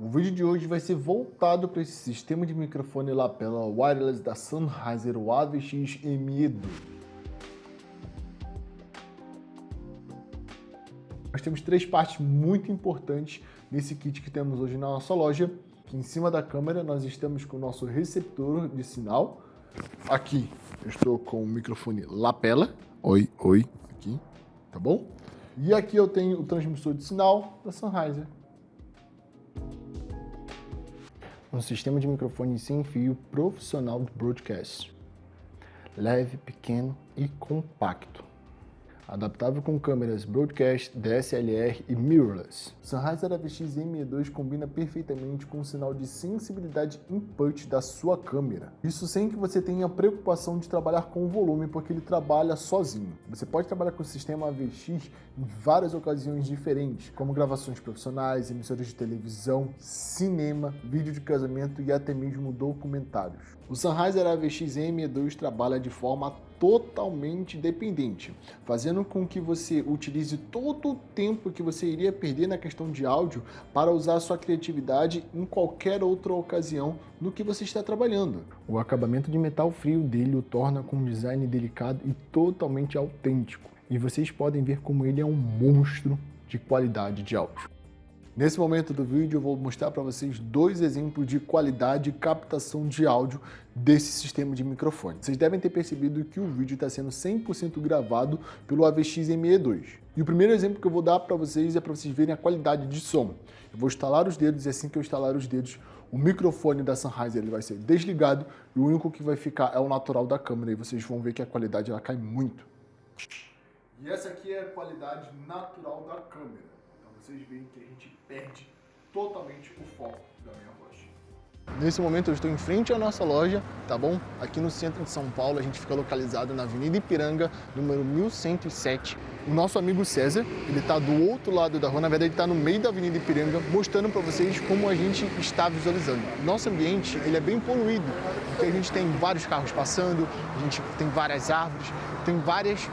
O vídeo de hoje vai ser voltado para esse sistema de microfone lapela wireless da Sennheiser, AVX ME2. Nós temos três partes muito importantes nesse kit que temos hoje na nossa loja. Aqui em cima da câmera nós estamos com o nosso receptor de sinal. Aqui eu estou com o microfone lapela. Oi, oi, aqui, tá bom? E aqui eu tenho o transmissor de sinal da Sennheiser. Um sistema de microfone sem fio profissional de broadcast. Leve, pequeno e compacto adaptável com câmeras broadcast, DSLR e mirrorless. Sennheiser AVX ME2 combina perfeitamente com o sinal de sensibilidade input da sua câmera. Isso sem que você tenha preocupação de trabalhar com o volume, porque ele trabalha sozinho. Você pode trabalhar com o sistema AVX em várias ocasiões diferentes, como gravações profissionais, emissoras de televisão, cinema, vídeo de casamento e até mesmo documentários. O Sennheiser AVX ME2 trabalha de forma totalmente dependente, fazendo com que você utilize todo o tempo que você iria perder na questão de áudio para usar sua criatividade em qualquer outra ocasião no que você está trabalhando. O acabamento de metal frio dele o torna com um design delicado e totalmente autêntico, e vocês podem ver como ele é um monstro de qualidade de áudio. Nesse momento do vídeo eu vou mostrar para vocês dois exemplos de qualidade e captação de áudio desse sistema de microfone. Vocês devem ter percebido que o vídeo está sendo 100% gravado pelo AVX ME2. E o primeiro exemplo que eu vou dar para vocês é para vocês verem a qualidade de som. Eu vou instalar os dedos e assim que eu instalar os dedos, o microfone da Sennheiser ele vai ser desligado e o único que vai ficar é o natural da câmera e vocês vão ver que a qualidade ela cai muito. E essa aqui é a qualidade natural da câmera vocês veem que a gente perde totalmente o foco da minha voz. Nesse momento eu estou em frente à nossa loja, tá bom? Aqui no centro de São Paulo, a gente fica localizado na Avenida Ipiranga, número 1107. O nosso amigo César, ele está do outro lado da rua, na verdade ele está no meio da Avenida Ipiranga, mostrando para vocês como a gente está visualizando. Nosso ambiente, ele é bem poluído, porque a gente tem vários carros passando, a gente tem várias árvores, tem várias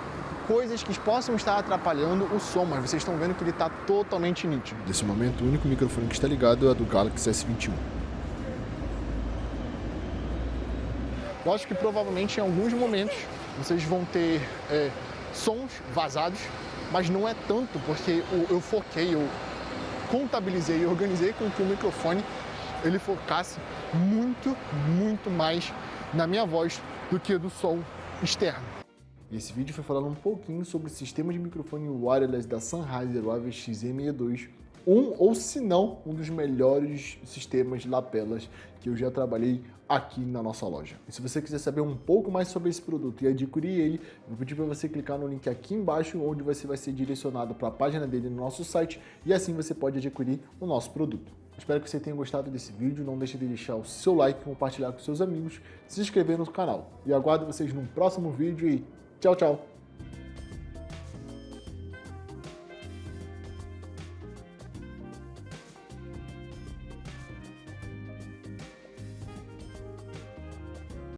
coisas que possam estar atrapalhando o som, mas vocês estão vendo que ele está totalmente nítido. Nesse momento, o único microfone que está ligado é do Galaxy S21. Eu acho que provavelmente em alguns momentos vocês vão ter é, sons vazados, mas não é tanto, porque eu foquei, eu contabilizei e organizei com que o microfone ele focasse muito, muito mais na minha voz do que do som externo. Esse vídeo foi falando um pouquinho sobre o sistema de microfone wireless da Sennheiser, o AVX M2, um ou se não um dos melhores sistemas lapelas que eu já trabalhei aqui na nossa loja. E se você quiser saber um pouco mais sobre esse produto e adquirir ele, eu vou pedir para você clicar no link aqui embaixo, onde você vai ser direcionado para a página dele no nosso site e assim você pode adquirir o nosso produto. Espero que você tenha gostado desse vídeo, não deixe de deixar o seu like, compartilhar com seus amigos, se inscrever no canal. E aguardo vocês no próximo vídeo e jojo